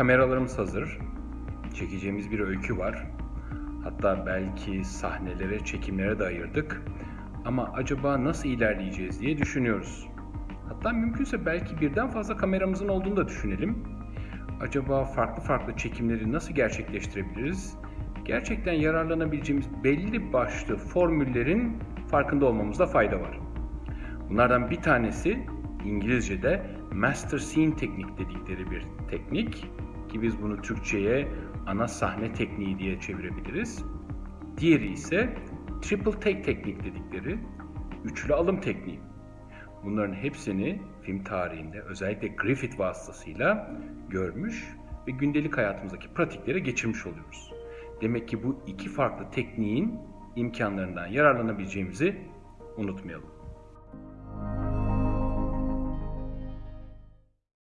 Kameralarımız hazır. Çekeceğimiz bir öykü var. Hatta belki sahnelere, çekimlere de ayırdık. Ama acaba nasıl ilerleyeceğiz diye düşünüyoruz. Hatta mümkünse belki birden fazla kameramızın olduğunu da düşünelim. Acaba farklı farklı çekimleri nasıl gerçekleştirebiliriz? Gerçekten yararlanabileceğimiz belli başlı formüllerin farkında olmamızda fayda var. Bunlardan bir tanesi İngilizce'de master scene teknik dedikleri bir teknik ki biz bunu Türkçe'ye ana sahne tekniği diye çevirebiliriz. Diğeri ise triple take teknik dedikleri üçlü alım tekniği. Bunların hepsini film tarihinde özellikle Griffith vasıtasıyla görmüş ve gündelik hayatımızdaki pratiklere geçirmiş oluyoruz. Demek ki bu iki farklı tekniğin imkanlarından yararlanabileceğimizi unutmayalım.